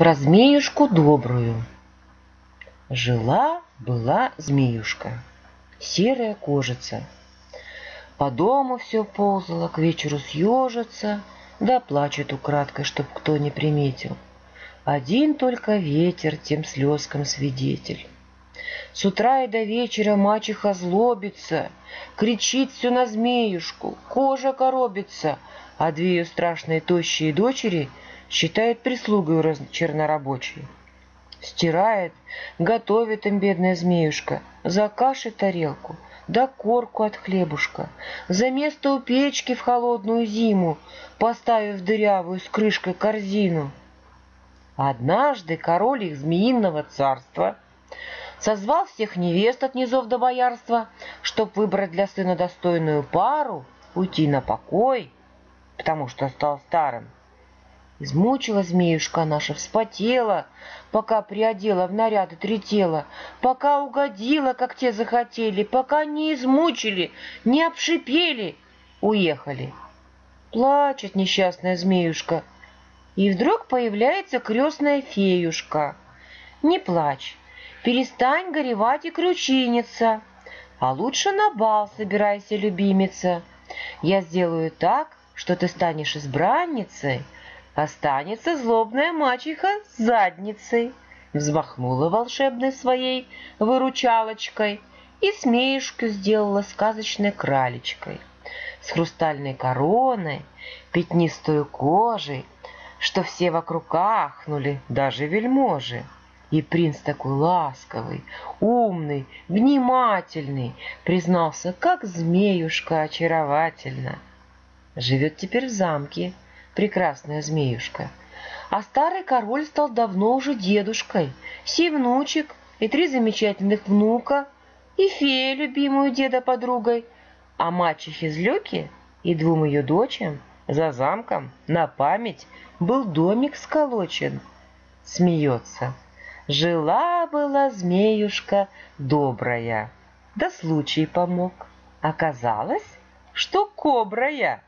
Про змеюшку добрую. Жила-была змеюшка, серая кожица. По дому все ползала, к вечеру съежится, да плачет украдкой, чтоб кто не приметил. Один только ветер тем слезкам свидетель. С утра и до вечера мачеха злобится, Кричит все на змеюшку, кожа коробится, А две ее страшные тощие дочери Считает прислугой чернорабочей. Стирает, готовит им бедная змеюшка, За кашей тарелку, да корку от хлебушка, За место у печки в холодную зиму, Поставив дырявую с крышкой корзину. Однажды король их змеиного царства — созвал всех невест от низов до боярства, чтоб выбрать для сына достойную пару, уйти на покой, потому что стал старым. Измучила змеюшка наша, вспотела, пока приодела в наряды три тела, пока угодила, как те захотели, пока не измучили, не обшипели, уехали. Плачет несчастная змеюшка, и вдруг появляется крестная феюшка. Не плачь, Перестань горевать и крючиниться, а лучше на бал собирайся, любимица. Я сделаю так, что ты станешь избранницей, останется злобная мачеха с задницей. Взмахнула волшебной своей выручалочкой и смеюшку сделала сказочной кралечкой с хрустальной короной, пятнистой кожей, что все вокруг ахнули, даже вельможи. И принц такой ласковый, умный, внимательный, признался, как змеюшка очаровательно. Живет теперь в замке прекрасная змеюшка. А старый король стал давно уже дедушкой, сей внучек и три замечательных внука, и фея, любимую деда подругой, а мачехе злюки и двум ее дочам за замком на память был домик сколочен. Смеется. Жила-была змеюшка добрая, да случай помог. Оказалось, что кобрая.